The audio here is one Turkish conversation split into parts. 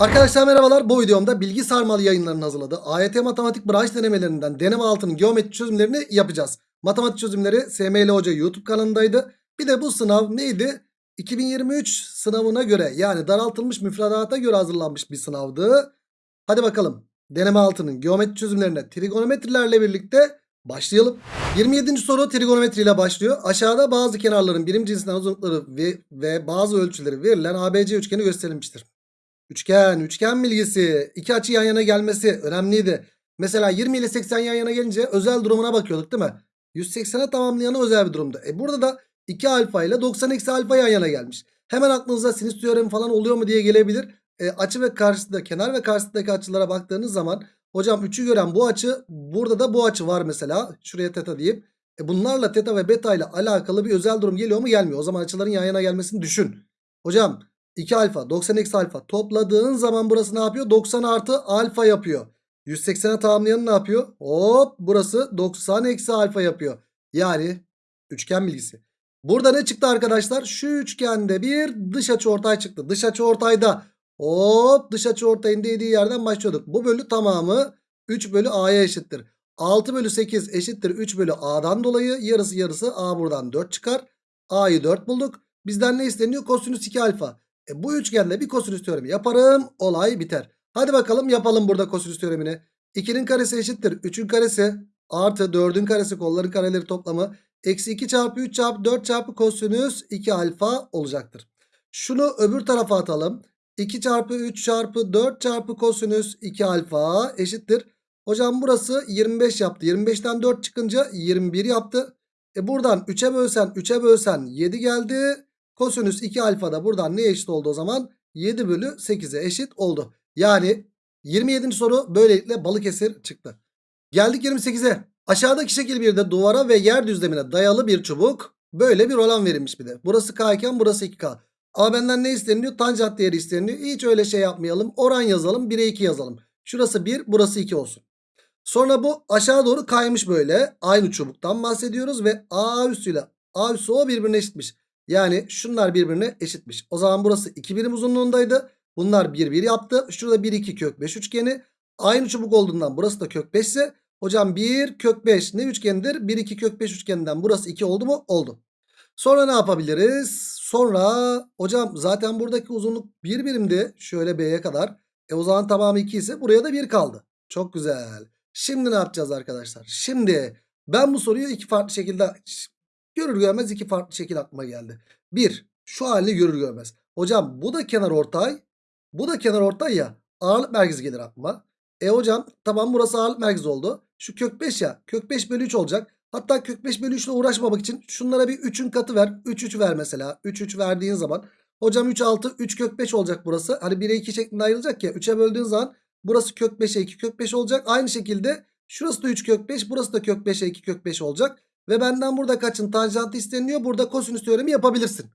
Arkadaşlar merhabalar. Bu videomda bilgi sarmalı yayınlarının hazırladığı AYT matematik branş denemelerinden deneme altının geometri çözümlerini yapacağız. Matematik çözümleri SML Hoca YouTube kanalındaydı. Bir de bu sınav neydi? 2023 sınavına göre yani daraltılmış müfredata göre hazırlanmış bir sınavdı. Hadi bakalım. Deneme altının geometri çözümlerine trigonometrilerle birlikte başlayalım. 27. soru trigonometri ile başlıyor. Aşağıda bazı kenarların birim cinsinden uzunlukları ve, ve bazı ölçüleri verilen ABC üçgeni gösterilmiştir. Üçgen, üçgen bilgisi. İki açı yan yana gelmesi önemliydi. Mesela 20 ile 80 yan yana gelince özel durumuna bakıyorduk değil mi? 180'e tamamlayanı özel bir durumda. E burada da 2 alfa ile 90 eksi alfa yan yana gelmiş. Hemen aklınıza sinüs teoremi falan oluyor mu diye gelebilir. E, açı ve karşısında kenar ve karşısındaki açılara baktığınız zaman hocam 3'ü gören bu açı burada da bu açı var mesela. Şuraya teta diyeyim. E, bunlarla teta ve beta ile alakalı bir özel durum geliyor mu gelmiyor. O zaman açıların yan yana gelmesini düşün. Hocam 2 alfa 90 eksi alfa topladığın zaman burası ne yapıyor? 90 artı alfa yapıyor. 180'e tamamlayan ne yapıyor? Hop burası 90 eksi alfa yapıyor. Yani üçgen bilgisi. Burada ne çıktı arkadaşlar? Şu üçgende bir dış açı ortay çıktı. Dış açı ortayda hop dış açı ortayın dediği yerden başlıyorduk. Bu bölü tamamı 3 bölü a'ya eşittir. 6 bölü 8 eşittir 3 bölü a'dan dolayı yarısı yarısı a buradan 4 çıkar. a'yı 4 bulduk. Bizden ne isteniyor? Kosinüs 2 alfa. E bu üçgende bir kosinüs teoremi yaparım. Olay biter. Hadi bakalım yapalım burada kosinüs teoremini. 2'nin karesi eşittir. 3'ün karesi artı 4'ün karesi kolların kareleri toplamı. Eksi 2 çarpı 3 çarpı 4 çarpı kosinüs 2 alfa olacaktır. Şunu öbür tarafa atalım. 2 çarpı 3 çarpı 4 çarpı kosinüs 2 alfa eşittir. Hocam burası 25 yaptı. 25'ten 4 çıkınca 21 yaptı. E buradan 3'e bölsen 3'e bölsen 7 geldi. Kosinüs 2 alfa da buradan ne eşit oldu o zaman? 7 bölü 8'e eşit oldu. Yani 27. soru böylelikle Balıkesir çıktı. Geldik 28'e. Aşağıdaki şekil bir de duvara ve yer düzlemine dayalı bir çubuk. Böyle bir olan verilmiş bir de. Burası K iken burası 2K. Ama benden ne isteniyor? Tanjant değeri isteniyor. Hiç öyle şey yapmayalım. Oran yazalım. 1'e 2 yazalım. Şurası 1 burası 2 olsun. Sonra bu aşağı doğru kaymış böyle. Aynı çubuktan bahsediyoruz ve A üssüyle A üssü O birbirine eşitmiş. Yani şunlar birbirine eşitmiş. O zaman burası 2 birim uzunluğundaydı. Bunlar 1 1 yaptı. Şurada 1 2 kök 5 üçgeni. Aynı çubuk olduğundan burası da kök 5 ise hocam 1 kök 5 ne üçgenidir? 1 2 kök 5 üçgeninden burası 2 oldu mu? Oldu. Sonra ne yapabiliriz? Sonra hocam zaten buradaki uzunluk 1 birimdi. Şöyle B'ye kadar. E o zaman tamamı 2 ise buraya da 1 kaldı. Çok güzel. Şimdi ne yapacağız arkadaşlar? Şimdi ben bu soruyu iki farklı şekilde görür görmez iki farklı şekil aklıma geldi. Bir şu halini görür görmez. Hocam bu da kenar ortay. Bu da kenar ortay ya. Ağırlık merkezi gelir aklıma. E hocam tamam burası ağırlık merkezi oldu. Şu kök 5 ya. Kök 5 bölü 3 olacak. Hatta kök 5 bölü 3 ile uğraşmamak için şunlara bir 3'ün katı ver. 3 3 ver mesela. 3 3 verdiğin zaman. Hocam 3 6 3 kök 5 olacak burası. Hani 1'e 2 şeklinde ayrılacak ya. 3'e böldüğün zaman burası kök 5'e 2 kök 5 olacak. Aynı şekilde şurası da 3 kök 5. Burası da kök 5'e 2 kök 5 olacak. Ve benden burada kaçın tanjantı isteniyor. Burada kosinüs teoremi yapabilirsin.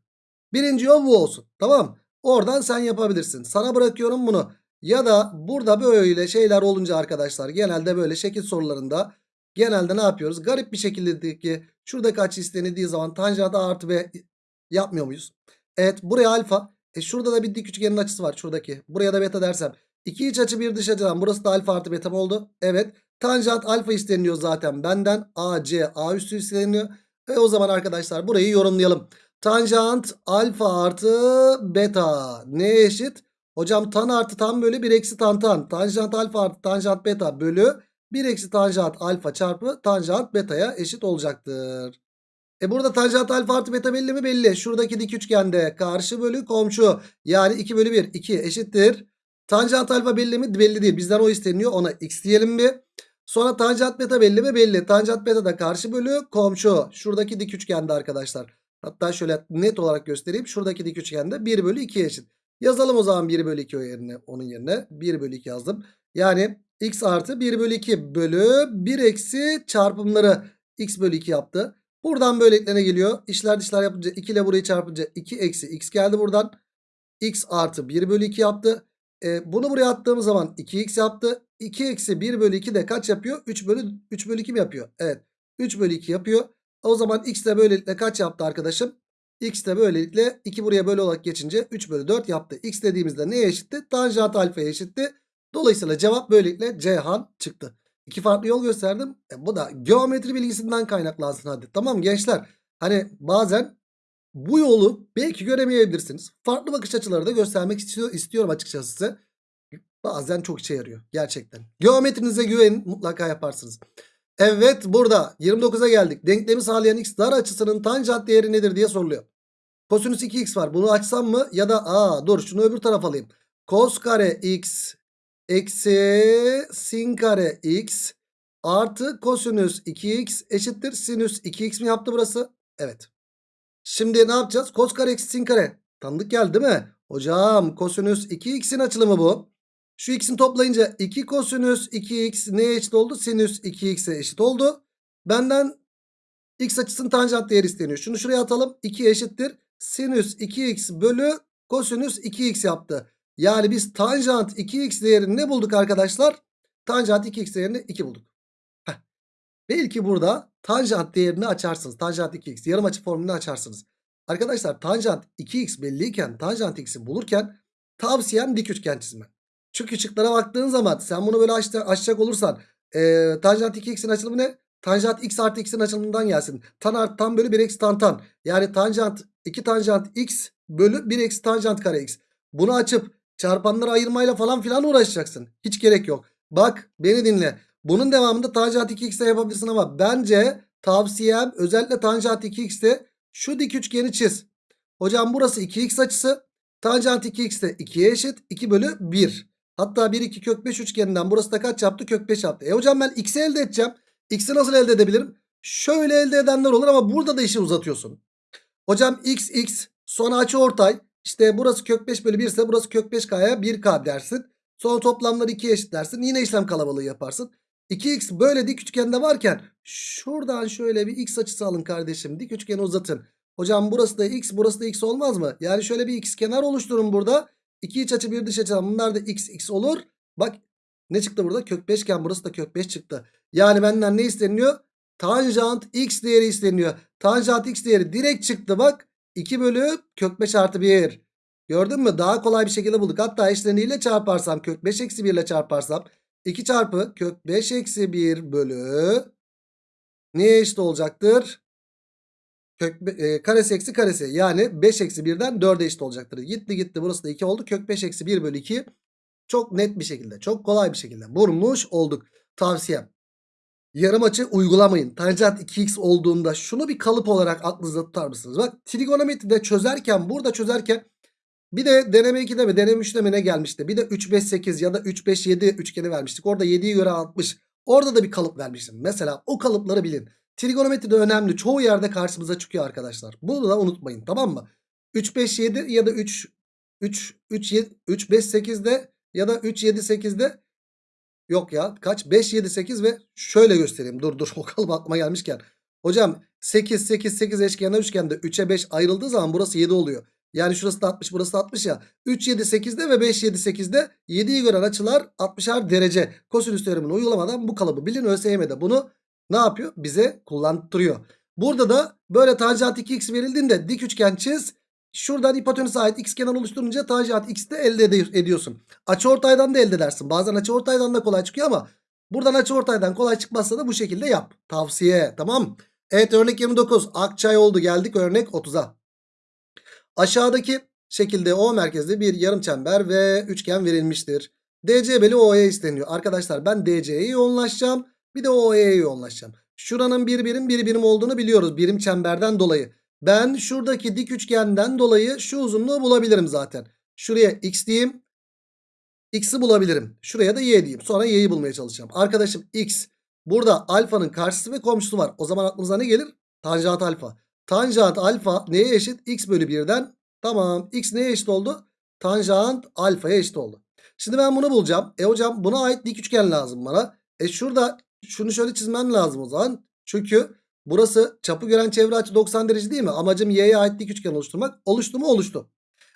Birinci yol bu olsun. Tamam. Oradan sen yapabilirsin. Sana bırakıyorum bunu. Ya da burada böyle şeyler olunca arkadaşlar genelde böyle şekil sorularında genelde ne yapıyoruz? Garip bir şekilde ki şuradaki açı istenildiği zaman tanjant A artı B yapmıyor muyuz? Evet buraya alfa. E şurada da bir dik üçgenin açısı var şuradaki. Buraya da beta dersem. İki iç açı bir dış açıdan burası da alfa artı beta mı oldu? Evet. Tanjant alfa isteniyor zaten benden. AC A üstü isteniyor. Ve o zaman arkadaşlar burayı yorumlayalım. Tanjant alfa artı beta ne eşit? Hocam tan artı tan bölü 1 eksi tan tan. Tanjant alfa artı tanjant beta bölü 1 eksi tanjant alfa çarpı tanjant beta'ya eşit olacaktır. E burada tanjant alfa artı beta belli mi? Belli. Şuradaki dik üçgende karşı bölü komşu. Yani 2 bölü 1 2 eşittir. Tanjant alfa belli mi? Belli değil. Bizden o isteniyor. Ona x diyelim bir. Sonra tanjant beta belli mi? Belli. Tanjant beta da karşı bölü komşu. Şuradaki dik üçgende arkadaşlar. Hatta şöyle net olarak göstereyim. Şuradaki dik üçgende 1 bölü 2 eşit. Yazalım o zaman 1 bölü 2 o yerine, onun yerine. 1 bölü 2 yazdım. Yani x artı 1 bölü 2 bölü 1 eksi çarpımları x bölü 2 yaptı. Buradan böyleliklerine geliyor. İşler dışlar yapınca 2 ile burayı çarpınca 2 eksi x geldi buradan. x artı 1 bölü 2 yaptı. E, bunu buraya attığımız zaman 2x yaptı. 2 eksi 1 bölü 2 de kaç yapıyor? 3 bölü 3 bölü 2 mi yapıyor? Evet. 3 bölü 2 yapıyor. O zaman x de böylelikle kaç yaptı arkadaşım? X de böylelikle 2 buraya bölü olarak geçince 3 bölü 4 yaptı. X dediğimizde neye eşitti? Tanjant alfaya eşitti. Dolayısıyla cevap böylelikle Ceyhan çıktı. İki farklı yol gösterdim. E, bu da geometri bilgisinden kaynaklansın hadi. Tamam gençler. Hani bazen bu yolu belki göremeyebilirsiniz. Farklı bakış açıları da göstermek istiyor, istiyorum açıkçası size. Bazen çok işe yarıyor gerçekten. Geometrinize güvenin mutlaka yaparsınız. Evet burada 29'a geldik. Denklemi sağlayan x dar açısının tanjant değeri nedir diye soruluyor. Kosinüs 2x var. Bunu açsam mı? Ya da aa dur şunu öbür tarafa alayım. Kos kare x eksi sin kare x artı kosinüs 2x eşittir sinüs 2x mi yaptı burası? Evet. Şimdi ne yapacağız? Kos kare eksi sin kare. Tanıdık geldi değil mi? Hocam kosinüs 2x'in açılımı bu. Şu x'in toplayınca 2 kosinüs 2x neye eşit oldu? Sinüs 2x'e eşit oldu. Benden x açısının tanjant değeri isteniyor. Şunu şuraya atalım. 2 eşittir. Sinüs 2x bölü kosinüs 2x yaptı. Yani biz tanjant 2x değerini ne bulduk arkadaşlar? Tanjant 2x değerini 2 bulduk. Heh. Belki burada tanjant değerini açarsınız. Tanjant 2x yarım açı formülünü açarsınız. Arkadaşlar tanjant 2x belliyken tanjant x'i bulurken tavsiyem dik üçgen çizme. Çünkü şıklara baktığın zaman sen bunu böyle aç, açacak olursan e, tanjant 2x'in açılımı ne? Tanjant x artı x'in açılımından gelsin. Tan artı tan bölü 1 eksi tan tan. Yani tanjant 2 tanjant x bölü 1 eksi tanjant kare x. Bunu açıp çarpanları ayırmayla falan filan uğraşacaksın. Hiç gerek yok. Bak beni dinle. Bunun devamında tanjant 2x'e yapabilirsin ama bence tavsiyem özellikle tanjant 2x'te şu dik üçgeni çiz. Hocam burası 2x açısı. Tanjant 2x de 2'ye eşit. 2 bölü 1. Hatta 1 2 kök 5 üçgeninden burası da kaç yaptı? Kök 5 yaptı. E hocam ben x'i elde edeceğim. X'i nasıl elde edebilirim? Şöyle elde edenler olur ama burada da işi uzatıyorsun. Hocam x x sonra açı ortay. İşte burası kök 5 bölü 1 ise burası kök 5k'ya 1k dersin. Sonra toplamları 2'ye eşit dersin. Yine işlem kalabalığı yaparsın. 2x böyle dik üçgende varken şuradan şöyle bir x açısı alın kardeşim. Dik üçgeni uzatın. Hocam burası da x burası da x olmaz mı? Yani şöyle bir x kenar oluşturun burada. 2 iç açı bir dış açı bunlar da x x olur. Bak ne çıktı burada? Kök 5 iken burası da kök 5 çıktı. Yani benden ne isteniyor? Tanjant x değeri isteniyor. Tanjant x değeri direkt çıktı bak. 2 bölü kök 5 artı 1. Gördün mü? Daha kolay bir şekilde bulduk. Hatta eşleniğiyle çarparsam kök 5 eksi 1 ile çarparsam 2 çarpı kök 5 eksi 1 bölü neye eşit olacaktır? Kök e, karesi eksi karesi yani 5 eksi 1'den 4'e eşit olacaktır. Gitti gitti burası da 2 oldu. Kök 5 eksi 1 bölü 2 çok net bir şekilde çok kolay bir şekilde vurmuş olduk. Tavsiyem yarım açı uygulamayın. Tanjant 2x olduğunda şunu bir kalıp olarak aklınızda tutar mısınız? Bak trigonometride çözerken burada çözerken bir de deneme 2'de mi deneme 3'de mi ne gelmişti? Bir de 3 5 8 ya da 3 5 7 üçgeni vermiştik. Orada 7'yi göre 60. Orada da bir kalıp vermiştim. Mesela o kalıpları bilin. Trigonometri de önemli. Çoğu yerde karşımıza çıkıyor arkadaşlar. Bunu da unutmayın tamam mı? 3 5 7 ya da 3 3 3 7 3 5 8'de ya da 3 7 8'de yok ya kaç 5 7 8 ve şöyle göstereyim. Dur dur o kalıp aklıma gelmişken. Hocam 8 8 8 eşkenar üçgende 3'e 5 ayrıldığı zaman burası 7 oluyor. Yani şurası da 60 burası da 60 ya. 3 7 8'de ve 5 7 8'de 7'yi gören açılar 60'ar derece. Kosinüs teoremini uygulamadan bu kalıbı bilin ÖSYM'de bunu ne yapıyor? Bize kullandırıyor. Burada da böyle tanjant 2x verildiğinde dik üçgen çiz. Şuradan hipotenüse ait x kenar oluşturunca tanjant x de elde ediyorsun. Açıortaydan da elde edersin. Bazen açıortaydan da kolay çıkıyor ama buradan açıortaydan kolay çıkmazsa da bu şekilde yap. Tavsiye tamam. Evet örnek 29 Akçay oldu geldik örnek 30'a. Aşağıdaki şekilde O merkezli bir yarım çember ve üçgen verilmiştir. DC bölü OE isteniyor. Arkadaşlar ben DC'ye yoğunlaşacağım. Bir de OE'ye yoğunlaşacağım. Şuranın bir birim bir birim olduğunu biliyoruz. Birim çemberden dolayı. Ben şuradaki dik üçgenden dolayı şu uzunluğu bulabilirim zaten. Şuraya x diyeyim. X'i bulabilirim. Şuraya da y diyeyim. Sonra y'yi bulmaya çalışacağım. Arkadaşım x. Burada alfanın karşısı ve komşusu var. O zaman aklınıza ne gelir? Tanjant alfa. Tanjant alfa neye eşit? X bölü 1'den. Tamam. X neye eşit oldu? Tanjant alfaya eşit oldu. Şimdi ben bunu bulacağım. E hocam buna ait dik üçgen lazım bana. E şurada şunu şöyle çizmem lazım o zaman. Çünkü burası çapı gören çevre açı 90 derece değil mi? Amacım y'ye ait dik üçgen oluşturmak. Oluştu mu? Oluştu.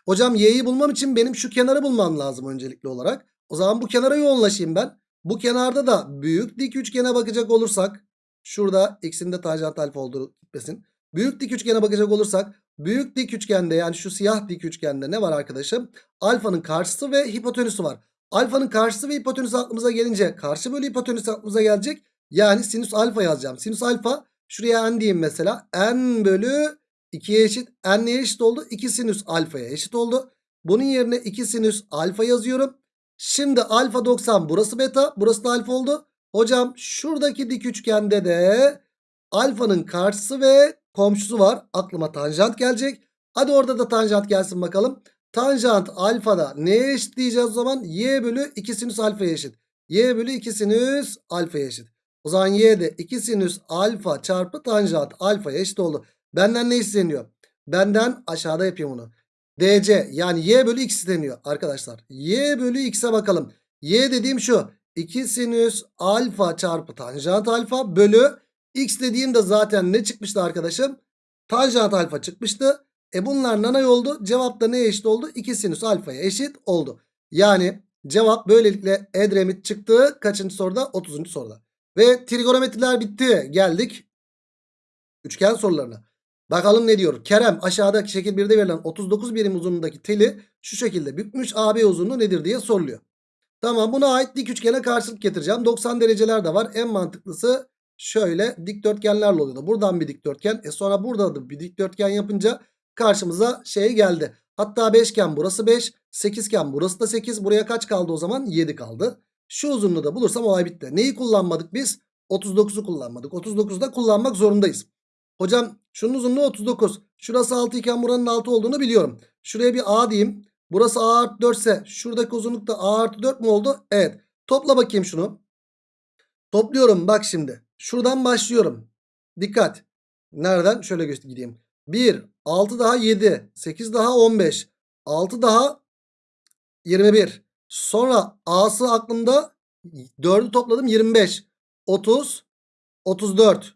Hocam y'yi bulmam için benim şu kenarı bulmam lazım öncelikli olarak. O zaman bu kenara yoğunlaşayım ben. Bu kenarda da büyük dik üçgene bakacak olursak. Şurada x'in de tanjant alfa olduğu gitmesin. Büyük dik üçgene bakacak olursak Büyük dik üçgende yani şu siyah dik üçgende ne var arkadaşım? Alfanın karşısı ve hipotenüsü var. Alfanın karşısı ve hipotenüsü aklımıza gelince karşı bölü hipotenüs aklımıza gelecek. Yani sinüs alfa yazacağım. Sinüs alfa şuraya n diyeyim mesela. n bölü 2'ye eşit. n neye eşit oldu? 2 sinüs alfaya eşit oldu. Bunun yerine 2 sinüs alfa yazıyorum. Şimdi alfa 90 burası beta burası da alfa oldu. Hocam şuradaki dik üçgende de alfanın karşısı ve komşusu var. Aklıma tanjant gelecek. Hadi orada da tanjant gelsin bakalım. Tanjant alfada neye eşit diyeceğiz o zaman? Y bölü 2 sinüs alfaya eşit. Y bölü 2 sinüs alfaya eşit. O zaman y de 2 sinüs alfa çarpı tanjant alfaya eşit oldu. Benden ne isteniyor? Benden aşağıda yapayım onu. DC yani y bölü x isteniyor arkadaşlar. Y bölü x'e bakalım. Y dediğim şu. 2 sinüs alfa çarpı tanjant alfa bölü x dediğim de zaten ne çıkmıştı arkadaşım? Tanjant alfa çıkmıştı. E bunlar nanay oldu. Cevap da neye eşit oldu? 2 sinüs alfaya eşit oldu. Yani cevap böylelikle Edremit çıktı. Kaçıncı soruda? 30. soruda. Ve trigonometriler bitti. Geldik üçgen sorularına. Bakalım ne diyor? Kerem aşağıdaki şekil 1'de verilen 39 birim uzunluğundaki teli şu şekilde bükmüş. AB uzunluğu nedir diye soruluyor. Tamam buna ait dik üçgene karşılık getireceğim. 90 dereceler de var. En mantıklısı şöyle dikdörtgenlerle oluyordu. Buradan bir dikdörtgen. E sonra burada da bir dikdörtgen yapınca karşımıza şey geldi. Hatta beşgen burası 5. Sekizgen burası da 8. Buraya kaç kaldı o zaman? 7 kaldı. Şu uzunluğu da bulursam olay bitti. Neyi kullanmadık biz? 39'u kullanmadık. 39'u da kullanmak zorundayız. Hocam şunun uzunluğu 39. Şurası 6 iken buranın 6 olduğunu biliyorum. Şuraya bir A diyeyim. Burası A artı 4 ise şuradaki uzunluk da A artı 4 mu oldu? Evet. Topla bakayım şunu. Topluyorum bak şimdi. Şuradan başlıyorum. Dikkat. Nereden? Şöyle gideyim. 1, 6 daha 7, 8 daha 15, 6 daha 21. Sonra A'sı aklımda 4'ü topladım 25, 30, 34.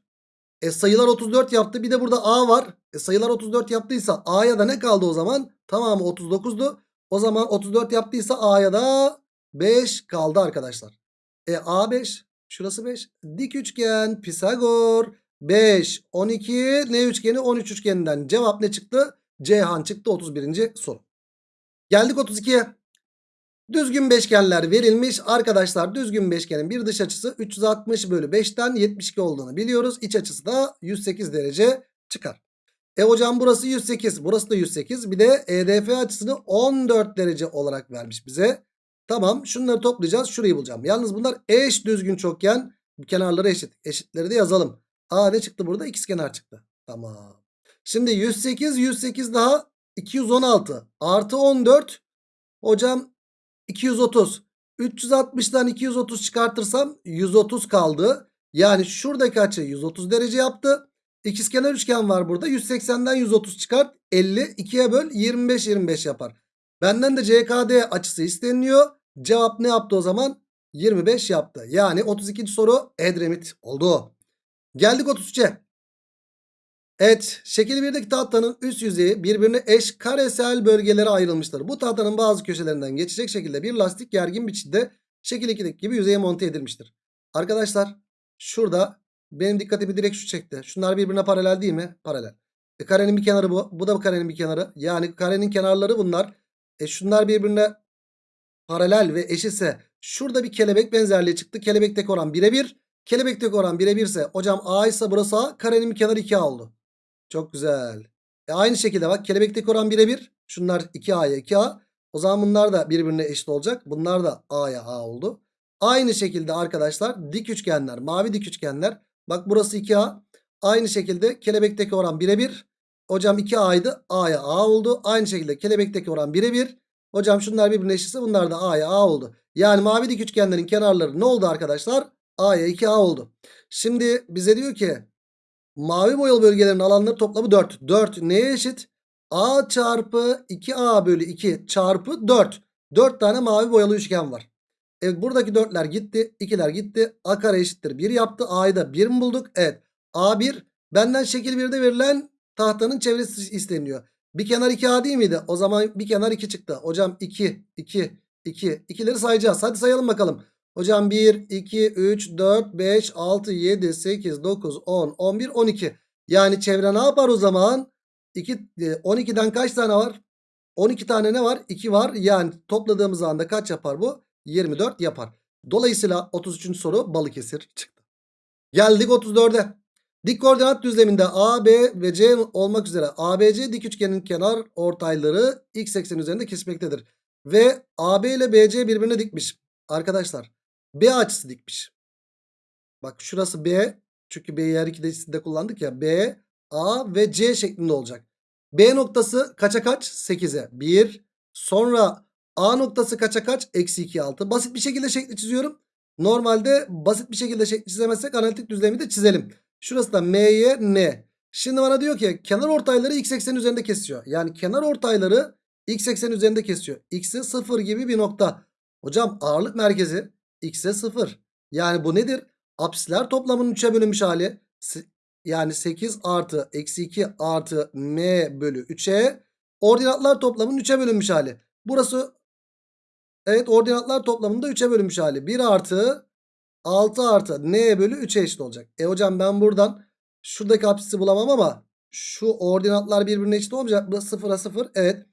E sayılar 34 yaptı. Bir de burada A var. E sayılar 34 yaptıysa A'ya da ne kaldı o zaman? Tamamı 39'du. O zaman 34 yaptıysa A'ya da 5 kaldı arkadaşlar. E A5 şurası 5. Dik üçgen Pisagor 5 12 ne üçgeni 13 üçgeninden cevap ne çıktı? Ceyhan çıktı 31. soru. Geldik 32'ye. Düzgün beşgenler verilmiş. Arkadaşlar düzgün beşgenin bir dış açısı 360 bölü 5'ten 72 olduğunu biliyoruz. İç açısı da 108 derece çıkar. E hocam burası 108 burası da 108 bir de EDF açısını 14 derece olarak vermiş bize. Tamam şunları toplayacağız şurayı bulacağım. Yalnız bunlar eş düzgün çokgen kenarları eşit. Eşitleri de yazalım. Aa ne çıktı burada? İkizkenar çıktı. Tamam. Şimdi 108 108 daha 216 artı 14 hocam 230. 360'dan 230 çıkartırsam 130 kaldı. Yani şuradaki açı 130 derece yaptı. İkizkenar üçgen var burada. 180'den 130 çıkart. 50 2'ye böl 25 25 yapar. Benden de CKD açısı isteniliyor. Cevap ne yaptı o zaman? 25 yaptı. Yani 32. soru Edremit oldu. Geldik 33'e. Evet şekil 1'deki tahtanın üst yüzeyi birbirine eş karesel bölgelere ayrılmıştır. Bu tahtanın bazı köşelerinden geçecek şekilde bir lastik gergin biçimde şekil 2'deki gibi yüzeye monte edilmiştir. Arkadaşlar şurada benim dikkatimi direkt şu çekti. Şunlar birbirine paralel değil mi? Paralel. E, karenin bir kenarı bu. Bu da karenin bir kenarı. Yani karenin kenarları bunlar. E şunlar birbirine paralel ve eşitse şurada bir kelebek benzerliği çıktı. Kelebekteki oran birebir. Kelebekteki oran birebir ise hocam A ise burası A. Karenin bir kenarı 2A oldu. Çok güzel. E aynı şekilde bak kelebekteki oran birebir. Şunlar 2A'ya 2A. O zaman bunlar da birbirine eşit olacak. Bunlar da A'ya A oldu. Aynı şekilde arkadaşlar dik üçgenler, mavi dik üçgenler. Bak burası 2A. Aynı şekilde kelebekteki oran birebir. Hocam 2A'ydı. A'ya A oldu. Aynı şekilde kelebekteki oran birebir. Hocam şunlar birbirine eşitse bunlar da A'ya A oldu. Yani mavi dik üçgenlerin kenarları ne oldu arkadaşlar? A'ya 2A oldu. Şimdi bize diyor ki mavi boyalı bölgelerin alanları toplamı 4. 4 neye eşit? A çarpı 2A bölü 2 çarpı 4. 4 tane mavi boyalı üçgen var. Evet buradaki 4'ler gitti. 2'ler gitti. A kare eşittir 1 yaptı. A'yı da 1 mi bulduk? Evet. A1 benden şekil 1'de verilen tahtanın çevresi isteniyor. Bir kenar 2A değil miydi? O zaman bir kenar 2 çıktı. Hocam 2, 2, 2. 2'leri sayacağız. Hadi sayalım bakalım. Hocam 1, 2, 3, 4, 5, 6, 7, 8, 9, 10, 11, 12. Yani çevre ne yapar o zaman? 2, e, 12'den kaç tane var? 12 tane ne var? 2 var. Yani topladığımız anda kaç yapar bu? 24 yapar. Dolayısıyla 33. soru Balıkesir çıktı. Geldik 34'e. Dik koordinat düzleminde A, B ve C olmak üzere ABC dik üçgenin kenar ortayları x eksen üzerinde kesmektedir. Ve AB ile BC birbirine dikmiş. Arkadaşlar B açısı dikmiş. Bak şurası B. Çünkü B'yi her ikisinde kullandık ya. B, A ve C şeklinde olacak. B noktası kaça kaç? 8'e. 1. Sonra A noktası kaça kaç? Eksi 2, 6. Basit bir şekilde şekli çiziyorum. Normalde basit bir şekilde şekli çizemezsek analitik düzlemi de çizelim. Şurası da M'ye N. Şimdi bana diyor ki kenar ortayları x eksen üzerinde kesiyor. Yani kenar ortayları x eksen üzerinde kesiyor. X'e 0 gibi bir nokta. Hocam ağırlık merkezi x'e 0. Yani bu nedir? Apsisler toplamının 3'e bölünmüş hali. Yani 8 artı eksi 2 artı m bölü 3'e ordinatlar toplamının 3'e bölünmüş hali. Burası evet ordinatlar toplamında 3'e bölünmüş hali. 1 artı 6 artı n bölü 3'e eşit olacak. E hocam ben buradan şuradaki apsisi bulamam ama şu ordinatlar birbirine eşit olmayacak. Bu 0'a 0 evet.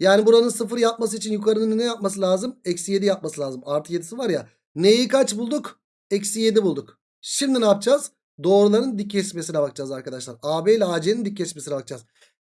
Yani buranın 0 yapması için yukarının ne yapması lazım? Eksi 7 yapması lazım. Artı 7'si var ya. Neyi kaç bulduk? Eksi 7 bulduk. Şimdi ne yapacağız? Doğruların dik kesmesine bakacağız arkadaşlar. AB ile AC'nin dik kesmesine bakacağız.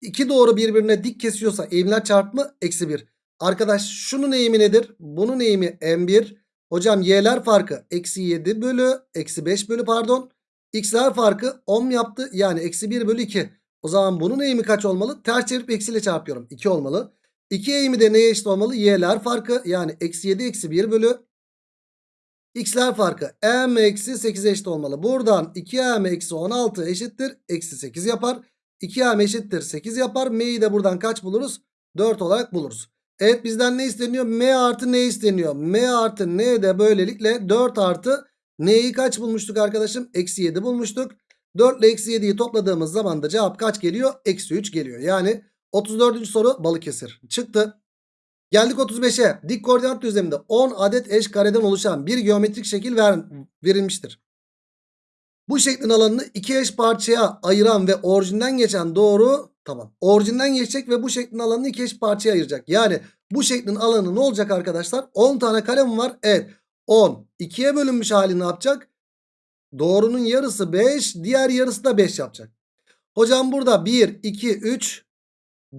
İki doğru birbirine dik kesiyorsa eğimler çarpımı eksi 1. Arkadaş şunun eğimi nedir? Bunun eğimi M1. Hocam y'ler farkı eksi 7 bölü eksi 5 bölü pardon. X'ler farkı 10 yaptı. Yani eksi 1 bölü 2. O zaman bunun eğimi kaç olmalı? Ters çevirip eksiyle çarpıyorum. 2 olmalı. 2 eğimi de neye eşit olmalı? Y'ler farkı yani eksi 7 eksi 1 bölü x'ler farkı m eksi 8'e eşit olmalı. Buradan 2m eksi 16 eşittir. Eksi 8 yapar. 2m eşittir 8 yapar. M'yi de buradan kaç buluruz? 4 olarak buluruz. Evet bizden ne isteniyor? M artı ne isteniyor? M artı n de böylelikle 4 artı n'yi kaç bulmuştuk arkadaşım? Eksi 7 bulmuştuk. 4 ile eksi 7'yi topladığımız zaman da cevap kaç geliyor? Eksi 3 geliyor. Yani 34. soru Balıkesir çıktı. Geldik 35'e. Dik koordinat düzleminde 10 adet eş kareden oluşan bir geometrik şekil ver, verilmiştir. Bu şeklin alanını iki eş parçaya ayıran ve orijinden geçen doğru tamam. Orijinden geçecek ve bu şeklin alanını iki eş parçaya ayıracak. Yani bu şeklin alanı ne olacak arkadaşlar? 10 tane kare mi var? Evet. 10. 2'ye bölünmüş hali ne yapacak? Doğrunun yarısı 5. Diğer yarısı da 5 yapacak. Hocam burada 1, 2, 3,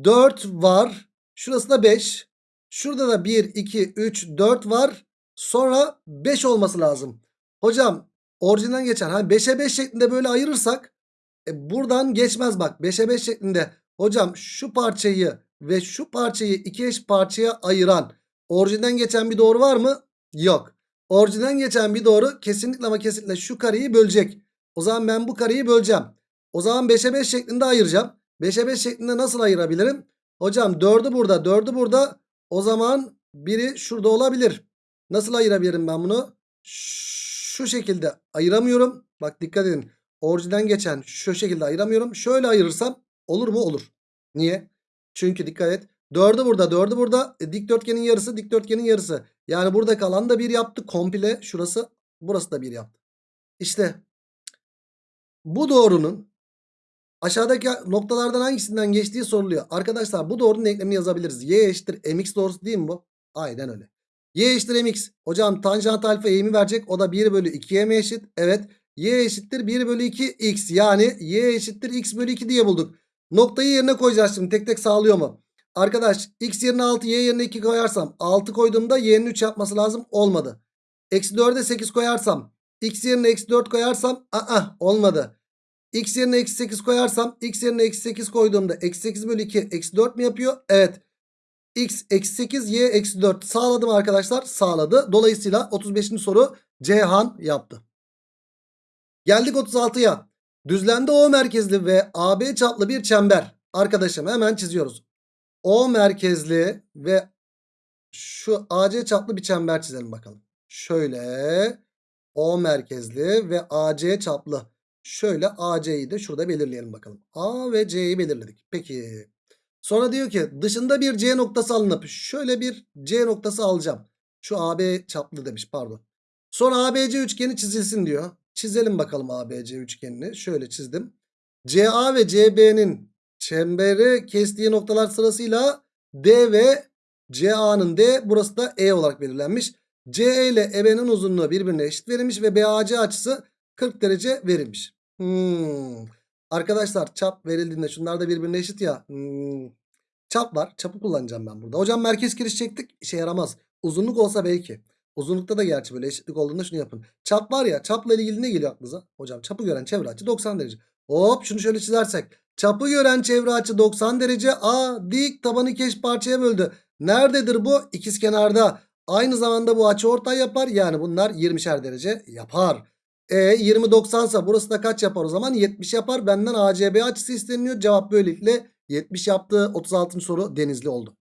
4 var. Şurası da 5. Şurada da 1, 2, 3, 4 var. Sonra 5 olması lazım. Hocam orijinden geçen. Hani 5'e 5 şeklinde böyle ayırırsak e, buradan geçmez bak. 5'e 5 şeklinde. Hocam şu parçayı ve şu parçayı iki eş parçaya ayıran orijinden geçen bir doğru var mı? Yok. Orijinden geçen bir doğru kesinlikle ama kesinlikle şu kareyi bölecek. O zaman ben bu kareyi böleceğim. O zaman 5'e 5 şeklinde ayıracağım. 5'e 5 şeklinde nasıl ayırabilirim? Hocam 4'ü burada 4'ü burada. O zaman biri şurada olabilir. Nasıl ayırabilirim ben bunu? Şu şekilde ayıramıyorum. Bak dikkat edin. Orijinden geçen şu şekilde ayıramıyorum. Şöyle ayırırsam olur mu? Olur. Niye? Çünkü dikkat et. 4'ü burada 4'ü burada. E, dikdörtgenin yarısı dikdörtgenin yarısı. Yani burada kalan da 1 yaptı. Komple şurası burası da 1 yaptı. İşte bu doğrunun aşağıdaki noktalardan hangisinden geçtiği soruluyor. Arkadaşlar bu doğrunun denklemini yazabiliriz. Y eşittir mx doğrusu değil mi bu? Aynen öyle. Y eşittir mx. Hocam tanjant alfa eğimi verecek. O da 1 bölü 2'ye mi eşit? Evet. Y eşittir 1 bölü 2 x. Yani y eşittir x bölü 2 diye bulduk. Noktayı yerine koyacağız şimdi. Tek tek sağlıyor mu? Arkadaş x yerine 6 y yerine 2 koyarsam 6 koyduğumda y'nin 3 yapması lazım. Olmadı. Eksi 4'e 8 koyarsam x yerine eksi 4 koyarsam aa, olmadı. X yerine eksi 8 koyarsam x yerine eksi 8 koyduğumda eksi 8 bölü 2 eksi 4 mi yapıyor? Evet. X eksi 8 y eksi 4 sağladım arkadaşlar sağladı. Dolayısıyla 35. soru Ceyhan yaptı. Geldik 36'ya. Düzlemde O merkezli ve AB çaplı bir çember. Arkadaşım hemen çiziyoruz. O merkezli ve şu AC çaplı bir çember çizelim bakalım. Şöyle O merkezli ve AC çaplı. Şöyle AC'yi de şurada belirleyelim bakalım. A ve C'yi belirledik. Peki. Sonra diyor ki dışında bir C noktası alınıp şöyle bir C noktası alacağım. Şu AB çaplı demiş pardon. Sonra ABC üçgeni çizilsin diyor. Çizelim bakalım ABC üçgenini. Şöyle çizdim. CA ve CB'nin çemberi kestiği noktalar sırasıyla D ve CA'nın D burası da E olarak belirlenmiş. CE ile EB'nin uzunluğu birbirine eşit verilmiş ve BAC açısı 40 derece verilmiş. Hmm. Arkadaşlar çap verildiğinde şunlar da birbirine eşit ya. Hmm. Çap var. Çapı kullanacağım ben burada. Hocam merkez kiriş çektik. işe yaramaz. Uzunluk olsa belki. Uzunlukta da gerçi böyle eşitlik olduğunda şunu yapın. Çap var ya çapla ilgili ne geliyor aklınıza? Hocam çapı gören çevre açı 90 derece. Hop şunu şöyle çizersek. Çapı gören çevre açı 90 derece. A dik tabanı iki eş parçaya böldü. Nerededir bu? İkiz kenarda. Aynı zamanda bu açı ortay yapar. Yani bunlar 20'şer derece yapar. E 20 90 ise burası da kaç yapar o zaman? 70 yapar. Benden ACB açısı isteniyor. Cevap böylelikle 70 yaptı. 36. soru denizli oldu.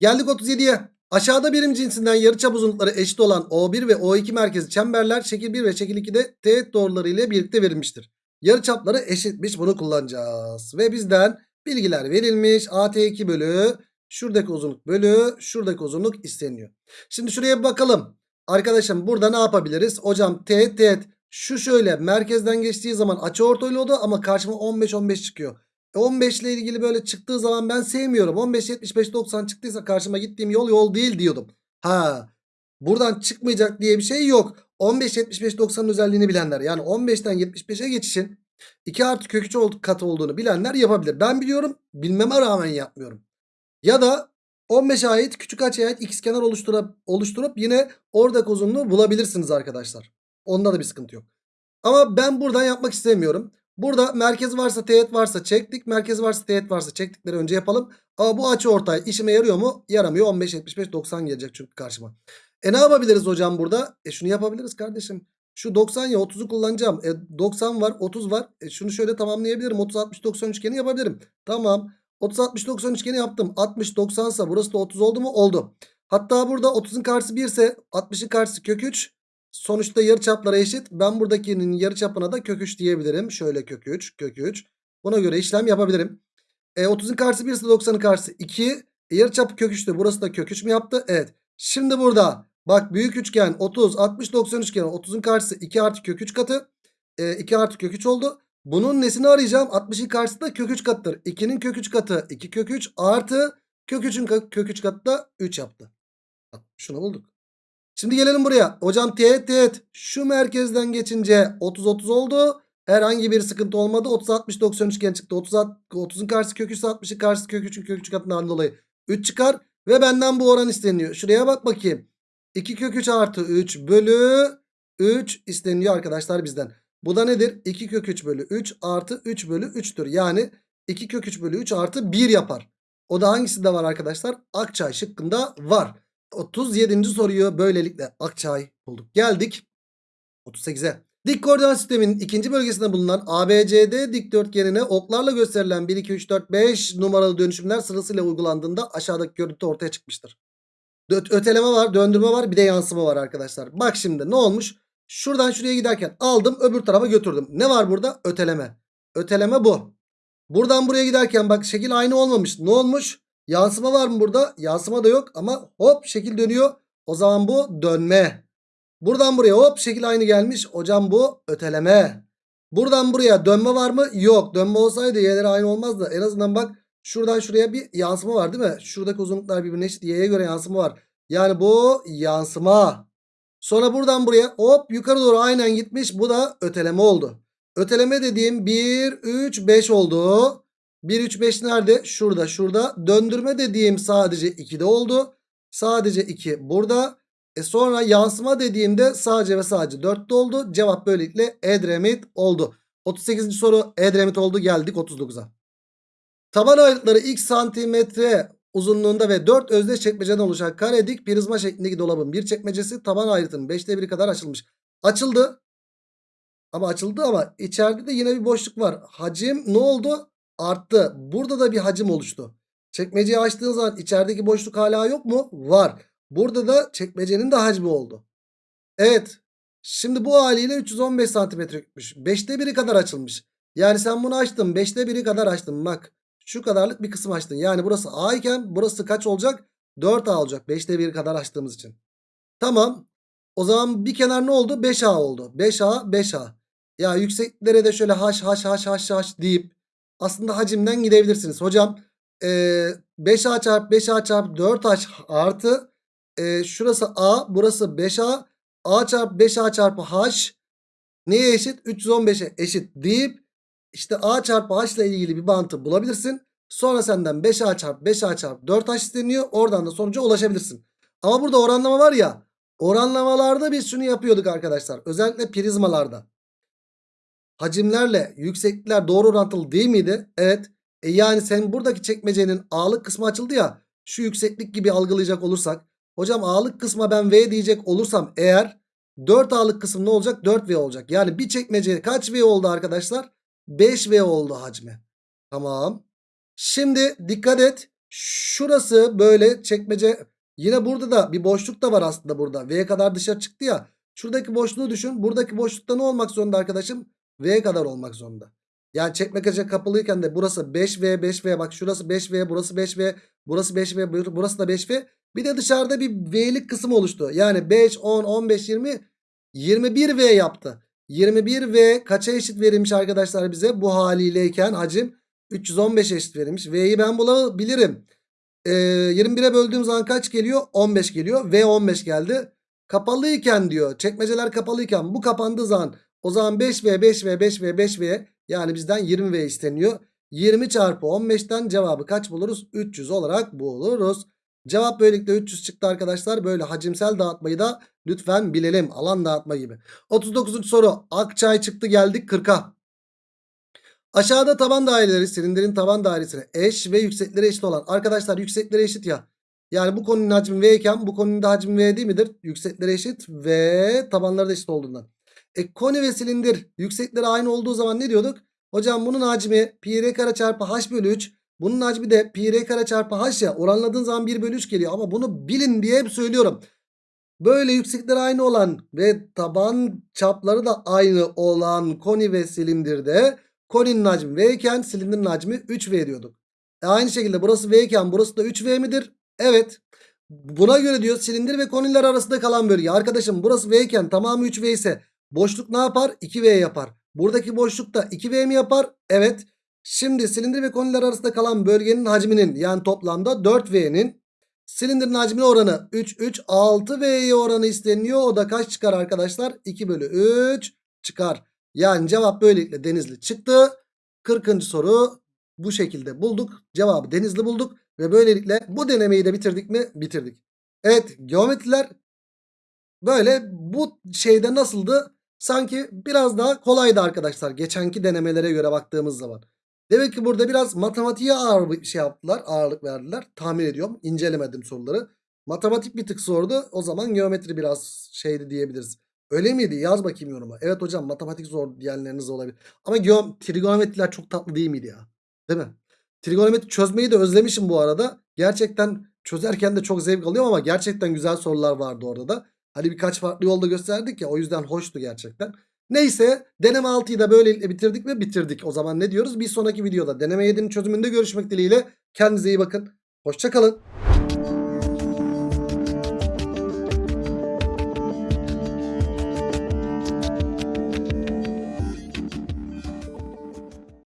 Geldik 37'ye. Aşağıda birim cinsinden yarıçap uzunlukları eşit olan O1 ve O2 merkezi çemberler şekil 1 ve şekil 2'de teğet doğruları ile birlikte verilmiştir. Yarıçapları eşitmiş bunu kullanacağız. Ve bizden bilgiler verilmiş. AT2 bölü şuradaki uzunluk bölü şuradaki uzunluk isteniyor. Şimdi şuraya bir bakalım. Arkadaşım burada ne yapabiliriz? Hocam teğet teğet şu şöyle merkezden geçtiği zaman açı ortaylı oldu ama karşıma 15-15 çıkıyor. 15 ile ilgili böyle çıktığı zaman ben sevmiyorum. 15 75 90 çıktıysa karşıma gittiğim yol yol değil diyordum. Ha. Buradan çıkmayacak diye bir şey yok. 15 75 90'ın özelliğini bilenler yani 15'ten 75'e geçişin 2 artı kök 3 katı olduğunu bilenler yapabilir. Ben biliyorum bilmeme rağmen yapmıyorum. Ya da 15'e ait küçük açıya ait ikizkenar oluşturup, oluşturup yine oradaki uzunluğu bulabilirsiniz arkadaşlar. Onda da bir sıkıntı yok. Ama ben buradan yapmak istemiyorum. Burada merkez varsa teğet varsa çektik. Merkez varsa teğet varsa çektikleri önce yapalım. Ama bu açı ortay işime yarıyor mu? Yaramıyor. 15, 75, 90 gelecek çünkü karşıma. E ne yapabiliriz hocam burada? E şunu yapabiliriz kardeşim. Şu 90 ya 30'u kullanacağım. E 90 var 30 var. E şunu şöyle tamamlayabilirim. 30, 60, 90 üçgeni yapabilirim. Tamam. 30, 60, 90 üçgeni yaptım. 60, 90 ise burası da 30 oldu mu? Oldu. Hatta burada 30'un karşısı 1 ise 60'ın karşısı kök 3. Sonuçta yarıçaplara eşit. Ben buradakinin yarıçapına da kök 3 diyebilirim. Şöyle kök 3, kök 3. Buna göre işlem yapabilirim. E, 30'un karşısı 1 ise 90'ın karşısı 2. E, yarıçapı kök 3'tü. Burası da kök 3 mü yaptı? Evet. Şimdi burada bak büyük üçgen 30, 60, 90 üçgeni. 30'un karşısı 2 artı kök 3 katı. E, 2 artı kök 3 oldu. Bunun nesini arayacağım? 60'ın karşısı da kök 3 katıdır. 2'nin kök 3 katı 2 kök 3 artı kök 3'ün kök 3 katı da 3 yaptı. Şunu bulduk. Şimdi gelelim buraya. Hocam teğet teğet şu merkezden geçince 30 30 oldu. Herhangi bir sıkıntı olmadı. 30 60 90 üçgen çıktı. 30 30'un karşısı kök 3 60'ın karşısı kök 3'ün kök 3 katından dolayı 3 çıkar ve benden bu oran isteniyor. Şuraya bak bakayım. 2 kök 3 artı 3 bölü 3 isteniyor arkadaşlar bizden. Bu da nedir? 2 kök 3 bölü 3 artı 3 bölü 3'tür. Yani 2 kök 3 bölü 3 artı 1 yapar. O da hangisinde var arkadaşlar? Akçay şıkkında var. 37. soruyu böylelikle Akçay bulduk. Geldik 38'e. Dik koordinat sisteminin ikinci bölgesinde bulunan ABCD dikdörtgenine oklarla gösterilen 1, 2, 3, 4, 5 numaralı dönüşümler sırasıyla uygulandığında aşağıdaki görüntü ortaya çıkmıştır. Öteleme var, döndürme var, bir de yansıma var arkadaşlar. Bak şimdi ne olmuş? Şuradan şuraya giderken aldım öbür tarafa götürdüm. Ne var burada? Öteleme. Öteleme bu. Buradan buraya giderken bak şekil aynı olmamış. Ne olmuş? Yansıma var mı burada? Yansıma da yok ama hop şekil dönüyor. O zaman bu dönme. Buradan buraya hop şekil aynı gelmiş. Hocam bu öteleme. Buradan buraya dönme var mı? Yok. Dönme olsaydı y'leri aynı olmazdı. En azından bak şuradan şuraya bir yansıma var değil mi? Şuradaki uzunluklar birbirine eşit. Y'ye göre yansıma var. Yani bu yansıma. Sonra buradan buraya hop yukarı doğru aynen gitmiş. Bu da öteleme oldu. Öteleme dediğim 1, 3, 5 oldu. 1, 3, 5 nerede? Şurada, şurada. Döndürme dediğim sadece 2'de oldu. Sadece 2 burada. E sonra yansıma dediğimde sadece ve sadece 4'te oldu. Cevap böylelikle Edremit oldu. 38. soru Edremit oldu. Geldik 39'a. Taban ayrıtları x santimetre uzunluğunda ve 4 özdeş çekmeceden oluşan kare dik prizma şeklindeki dolabın bir çekmecesi taban ayrıtının 5'te 1'i kadar açılmış. Açıldı. Ama açıldı ama içeride de yine bir boşluk var. Hacim ne oldu? Arttı. Burada da bir hacim oluştu. Çekmeceyi açtığın zaman içerideki boşluk hala yok mu? Var. Burada da çekmecenin de hacmi oldu. Evet. Şimdi bu haliyle 315 santimetre gitmiş. 5'te 1'i kadar açılmış. Yani sen bunu açtın. 5'te 1'i kadar açtın. Bak. Şu kadarlık bir kısım açtın. Yani burası A iken burası kaç olacak? 4A olacak. 5'te 1'i kadar açtığımız için. Tamam. O zaman bir kenar ne oldu? 5A oldu. 5A 5A. Ya yükseklere de şöyle haş haş haş haş haş deyip aslında hacimden gidebilirsiniz. Hocam ee, 5A çarpı 5A çarpı 4H artı ee, şurası A burası 5A A çarpı 5A çarpı H neye eşit? 315'e eşit deyip işte A çarpı H ile ilgili bir bantı bulabilirsin. Sonra senden 5A çarpı 5A çarpı 4H isteniyor. Oradan da sonuca ulaşabilirsin. Ama burada oranlama var ya. Oranlamalarda biz şunu yapıyorduk arkadaşlar. Özellikle prizmalarda. Hacimlerle yükseklikler doğru orantılı değil miydi? Evet. E yani sen buradaki çekmecenin A'lık kısmı açıldı ya. Şu yükseklik gibi algılayacak olursak. Hocam A'lık kısma ben V diyecek olursam eğer 4A'lık kısım ne olacak? 4V olacak. Yani bir çekmece kaç V oldu arkadaşlar? 5V oldu hacmi. Tamam. Şimdi dikkat et. Şurası böyle çekmece. Yine burada da bir boşluk da var aslında burada. V kadar dışarı çıktı ya. Şuradaki boşluğu düşün. Buradaki boşlukta ne olmak zorunda arkadaşım? V kadar olmak zorunda. Yani çekmece kapalıyken de burası 5V 5V bak şurası 5V burası 5V burası 5V burası da 5V. Bir de dışarıda bir V'lik kısım oluştu. Yani 5, 10, 15, 20 21V yaptı. 21V kaça eşit verilmiş arkadaşlar bize? Bu haliyleyken hacim 315 eşit verilmiş. V'yi ben bulabilirim. Ee, 21'e böldüğüm zaman kaç geliyor? 15 geliyor. V 15 geldi. Kapalıyken diyor. Çekmeceler kapalıyken bu kapandığı zaman o zaman 5V 5V 5V 5V yani bizden 20V isteniyor. 20 çarpı 15'ten cevabı kaç buluruz? 300 olarak buluruz. Cevap böylelikle 300 çıktı arkadaşlar. Böyle hacimsel dağıtmayı da lütfen bilelim. Alan dağıtma gibi. 39. soru. Akçay çıktı geldik 40'a. Aşağıda taban daireleri silindirin taban dairesine eş ve yüksekleri eşit olan. Arkadaşlar yüksekleri eşit ya. Yani bu konunun hacmi V iken bu konunun da hacmi V değil midir? Yüksekleri eşit ve tabanları da eşit olduğundan. E koni ve silindir yüksekleri aynı olduğu zaman ne diyorduk? Hocam bunun hacmi pi r kare çarpı h bölü 3. Bunun hacmi de pi r kare çarpı h ya. Oranladığın zaman 1 bölü 3 geliyor. Ama bunu bilin diye hep söylüyorum. Böyle yüksekleri aynı olan ve taban çapları da aynı olan koni ve silindirde koninin hacmi V iken silindirin hacmi 3V diyorduk. E aynı şekilde burası V iken burası da 3V midir? Evet. Buna göre diyor silindir ve koniler arasında kalan bölge. Arkadaşım burası V iken tamamı 3V ise boşluk ne yapar? 2V yapar. Buradaki boşluk da 2V mi yapar? Evet. Şimdi silindir ve koniler arasında kalan bölgenin hacminin yani toplamda 4V'nin silindirin hacmine oranı 3 3 6V'ye oranı isteniyor. O da kaç çıkar arkadaşlar? 2 bölü 3 çıkar. Yani cevap böylelikle Denizli çıktı. 40. soru bu şekilde bulduk. Cevabı Denizli bulduk. Ve böylelikle bu denemeyi de bitirdik mi? Bitirdik. Evet geometriler böyle bu şeyde nasıldı? Sanki biraz daha kolaydı arkadaşlar. Geçenki denemelere göre baktığımız zaman. Demek ki burada biraz matematiğe ağır bir şey yaptılar. Ağırlık verdiler. Tahmin ediyorum. İncelemedim soruları. Matematik bir tık zordu. O zaman geometri biraz şeydi diyebiliriz. Öyle miydi? Yaz bakayım yoruma. Evet hocam matematik zor diyenleriniz olabilir. Ama geom trigonometriler çok tatlı değil miydi ya? Değil mi? Trigonometri çözmeyi de özlemişim bu arada. Gerçekten çözerken de çok zevk alıyorum ama gerçekten güzel sorular vardı orada da. Hani birkaç farklı yolda gösterdik ya o yüzden hoştu gerçekten. Neyse deneme 6'yı da böylelikle bitirdik ve bitirdik. O zaman ne diyoruz? Bir sonraki videoda deneme 7'nin çözümünde görüşmek dileğiyle. Kendinize iyi bakın. Hoşçakalın.